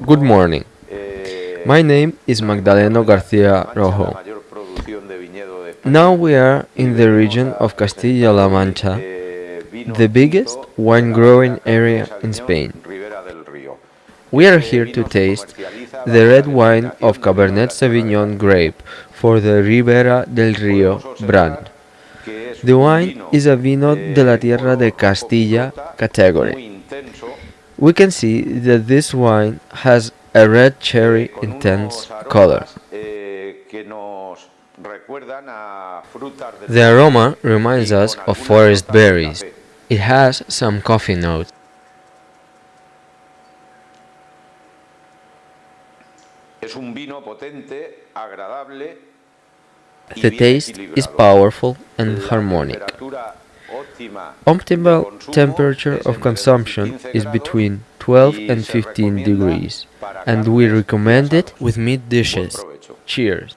Good morning. Eh, My name is Magdaleno la Rojo. mayor producción de viñedo de España. Now we are in the region of Castilla-La Mancha, Eh, the biggest wine growing area in Spain. Ribera del Río. We are here to taste the red wine of Cabernet Sauvignon grape for the Ribera del Río brand. The wine is a vino de la tierra de Castilla category. We can see that this wine has a red cherry intense color. eh, que nos recuerdan a frutas del The aroma reminds us of forest berries. It has some coffee notes. Es un vino potente, agradable. y The taste is powerful and harmonic. Optimal temperature of consumption is between 12 and 15 degrees, and we recommend it with meat dishes. Cheers!